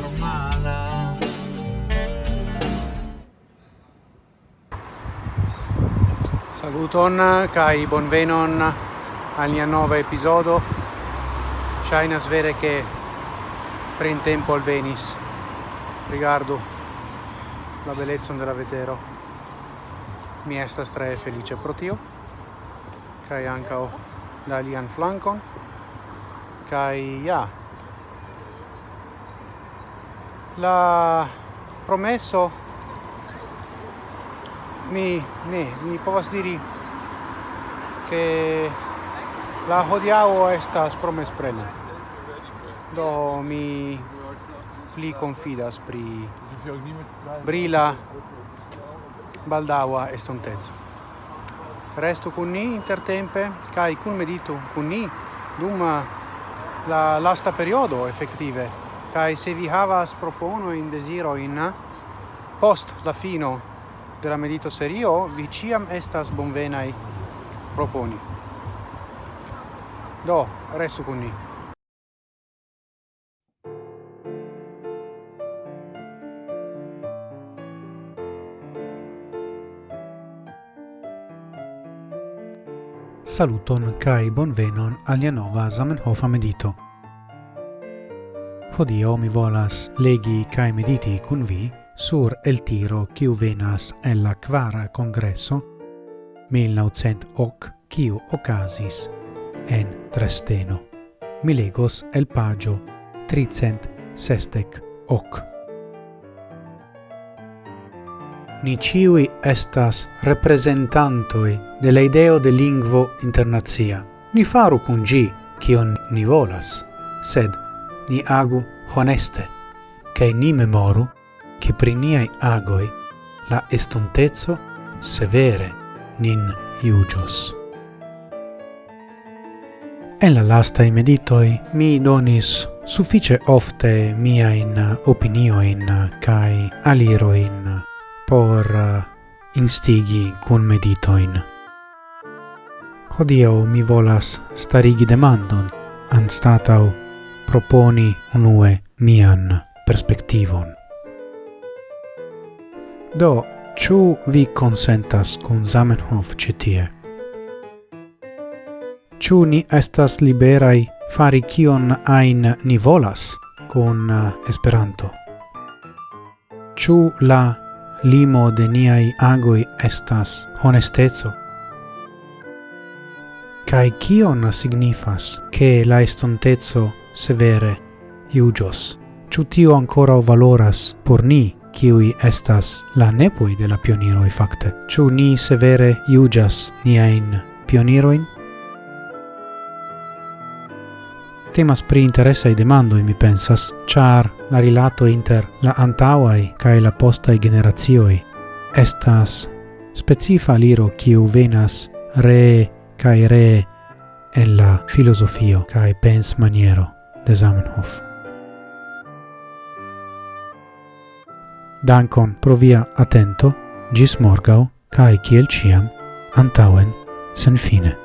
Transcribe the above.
normala. Saluton kai bonvenon al mia nova episodo. China svere che pren tempo al Venice Rigardo la bellezza della vetero. Mi è estas tre felice pro tio. Kai ankaŭ la alian flankon kai ja la promesso mi ne mi povas diri che la hodiao estas promesplena do mi pli confidas pri brila baldaua estontezo resto con ni intertempe kai kun medito con ni dum la lasta periodo effettive kai se vi havas propono in desiro in post la fino della medito serio vi ciam estas bonvenai proponi do restu con ni Saluton kai bonvenon alia nova Zamenhof medito. Hodio mi volas legi cae mediti cun vi sur el tiro quiu venas en la quara congresso 1908 quiu ocasis en Tresteno. Mi legos el pagio tricent sestec hoc. Ni ciui estas representantoi de la ideo de lingvo internazia. Ni faru cun gi, cion ni volas, sed ni agu honeste, cae ni memoru che pri niai agoi la estontezzo severe nin iugios. En la lasta i meditoi mi donis suffice ofte mia in opinio in kai aliro aliroin por instigi cun meditoin. hodio mi volas starigi demandon, an statau proponi unue mian perspektivon. Do, ciu vi consentas cun Zamenhof citie? Ciu ni estas liberai fari kion ain ni volas cun uh, Esperanto? Ciu la limo de niai agoi estas honestezo? Cai kion signifas che la estontezzo severe iugios. Ciu tio ancora valoras por ni, kiui estas la nepoi de la pioniroi facte. Ciu ni severe iugias niain pioniroin? Temas pri interesai demandoi, mi pensas, char la rilato inter la antauai cae la postai generazioi estas specifa liro kiu venas re cae re en la filosofio cae pens maniero de Zamenhof. Dankon pro via atento, gis morgau, cae ciel ciam, antauen, sen fine.